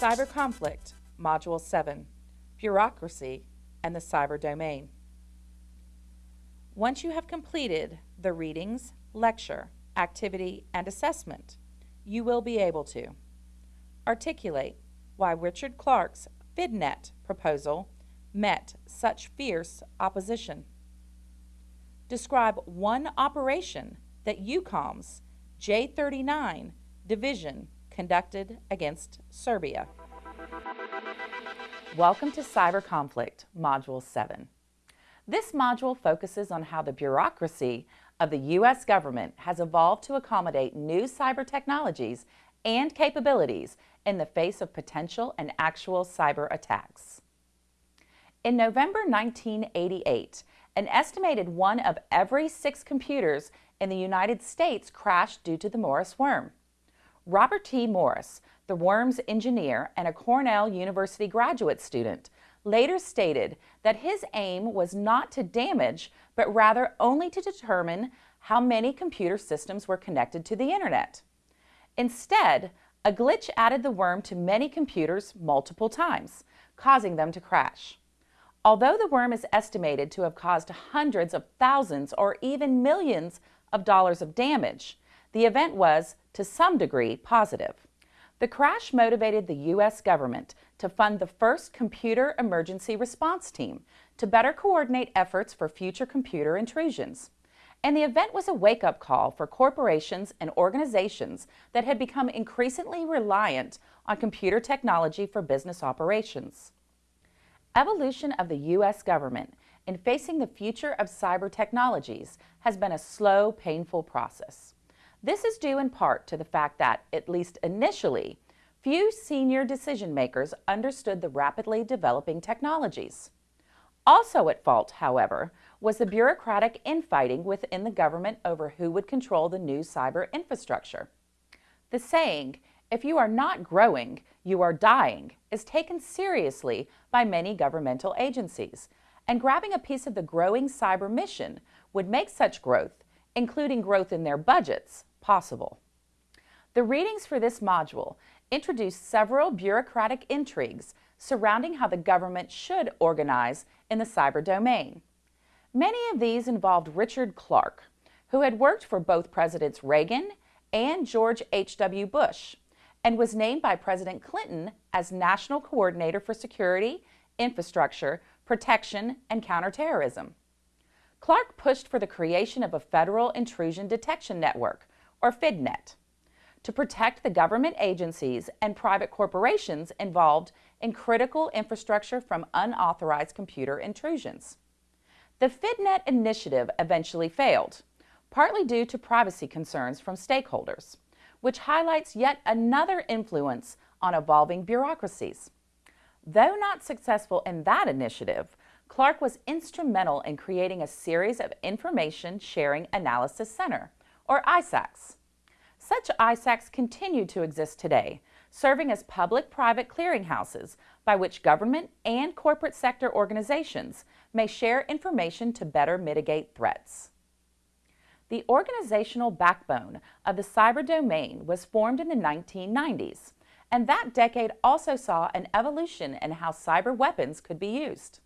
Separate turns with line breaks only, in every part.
Cyber Conflict, Module 7, Bureaucracy and the Cyber Domain. Once you have completed the readings, lecture, activity, and assessment, you will be able to articulate why Richard Clarke's FidNet proposal met such fierce opposition. Describe one operation that EUCOM's J39 division conducted against Serbia. Welcome to Cyber Conflict, Module 7. This module focuses on how the bureaucracy of the U.S. government has evolved to accommodate new cyber technologies and capabilities in the face of potential and actual cyber attacks. In November 1988, an estimated one of every six computers in the United States crashed due to the Morris worm. Robert T. Morris, the worm's engineer and a Cornell University graduate student, later stated that his aim was not to damage, but rather only to determine how many computer systems were connected to the internet. Instead, a glitch added the worm to many computers multiple times, causing them to crash. Although the worm is estimated to have caused hundreds of thousands or even millions of dollars of damage, the event was, to some degree, positive. The crash motivated the U.S. government to fund the first Computer Emergency Response Team to better coordinate efforts for future computer intrusions. And the event was a wake-up call for corporations and organizations that had become increasingly reliant on computer technology for business operations. Evolution of the U.S. government in facing the future of cyber technologies has been a slow, painful process. This is due in part to the fact that, at least initially, few senior decision makers understood the rapidly developing technologies. Also at fault, however, was the bureaucratic infighting within the government over who would control the new cyber infrastructure. The saying, if you are not growing, you are dying, is taken seriously by many governmental agencies, and grabbing a piece of the growing cyber mission would make such growth, including growth in their budgets, possible. The readings for this module introduce several bureaucratic intrigues surrounding how the government should organize in the cyber domain. Many of these involved Richard Clarke, who had worked for both Presidents Reagan and George H.W. Bush, and was named by President Clinton as National Coordinator for Security, Infrastructure, Protection, and Counterterrorism. Clarke pushed for the creation of a federal intrusion detection network or FidNet, to protect the government agencies and private corporations involved in critical infrastructure from unauthorized computer intrusions. The FidNet initiative eventually failed, partly due to privacy concerns from stakeholders, which highlights yet another influence on evolving bureaucracies. Though not successful in that initiative, Clarke was instrumental in creating a series of Information Sharing Analysis Center, or ISACs. Such ISACs continue to exist today, serving as public-private clearinghouses by which government and corporate sector organizations may share information to better mitigate threats. The organizational backbone of the cyber domain was formed in the 1990s, and that decade also saw an evolution in how cyber weapons could be used.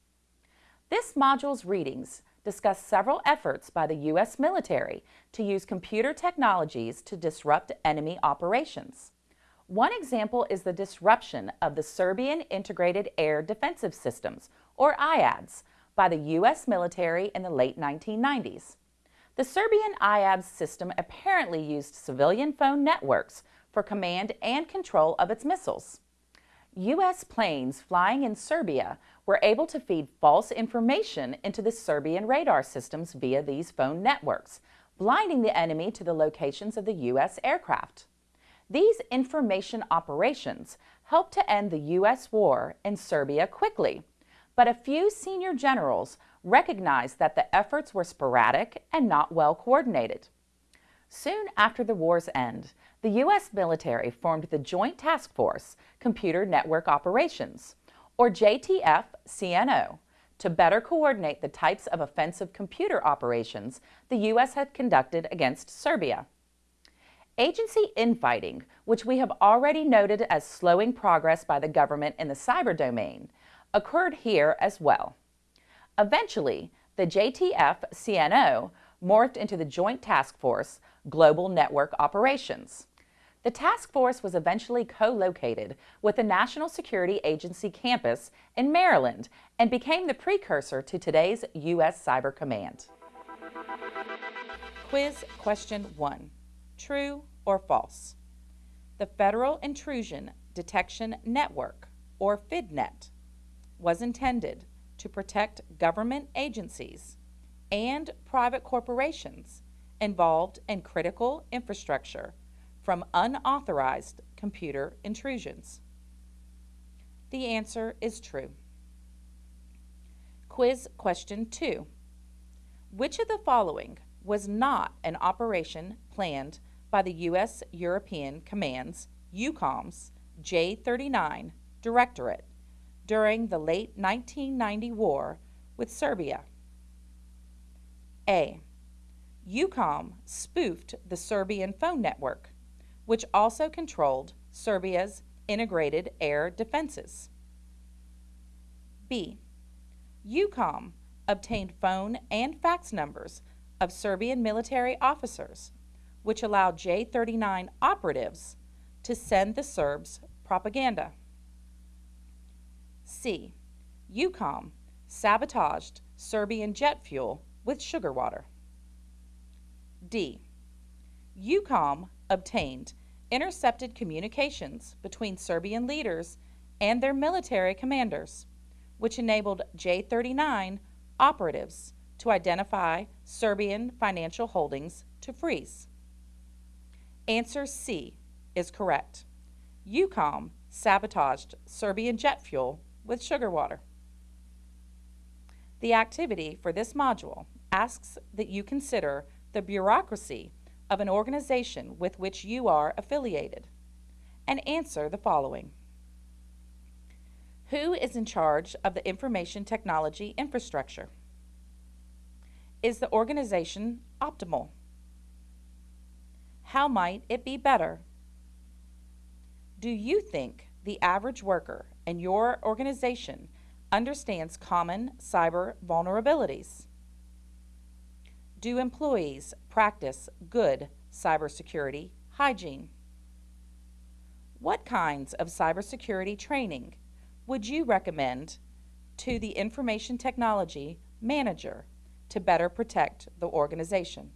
This module's readings discuss several efforts by the U.S. military to use computer technologies to disrupt enemy operations. One example is the disruption of the Serbian Integrated Air Defensive Systems, or IADS, by the U.S. military in the late 1990s. The Serbian IADS system apparently used civilian phone networks for command and control of its missiles. U.S. planes flying in Serbia were able to feed false information into the Serbian radar systems via these phone networks, blinding the enemy to the locations of the U.S. aircraft. These information operations helped to end the U.S. war in Serbia quickly, but a few senior generals recognized that the efforts were sporadic and not well coordinated. Soon after the war's end, the U.S. military formed the Joint Task Force Computer Network Operations, or JTF-CNO, to better coordinate the types of offensive computer operations the U.S. had conducted against Serbia. Agency infighting, which we have already noted as slowing progress by the government in the cyber domain, occurred here as well. Eventually, the JTF CNO morphed into the Joint Task Force Global Network Operations. The task force was eventually co-located with the National Security Agency campus in Maryland and became the precursor to today's U.S. Cyber Command. Quiz question one. True or false? The Federal Intrusion Detection Network, or FIDNet, was intended to protect government agencies and private corporations involved in critical infrastructure from unauthorized computer intrusions. The answer is true. Quiz question 2. Which of the following was not an operation planned by the U.S. European Command's EUCOM's J-39 Directorate during the late 1990 war with Serbia? A. EUCOM spoofed the Serbian phone network, which also controlled Serbia's integrated air defenses. B. EUCOM obtained phone and fax numbers of Serbian military officers, which allowed J-39 operatives to send the Serbs propaganda. C. EUCOM sabotaged Serbian jet fuel with sugar water. D. EUCOM obtained intercepted communications between Serbian leaders and their military commanders, which enabled J-39 operatives to identify Serbian financial holdings to freeze. Answer C is correct. EUCOM sabotaged Serbian jet fuel with sugar water. The activity for this module asks that you consider the bureaucracy of an organization with which you are affiliated and answer the following. Who is in charge of the information technology infrastructure? Is the organization optimal? How might it be better? Do you think the average worker in your organization understands common cyber vulnerabilities? Do employees practice good cybersecurity hygiene? What kinds of cybersecurity training would you recommend to the information technology manager to better protect the organization?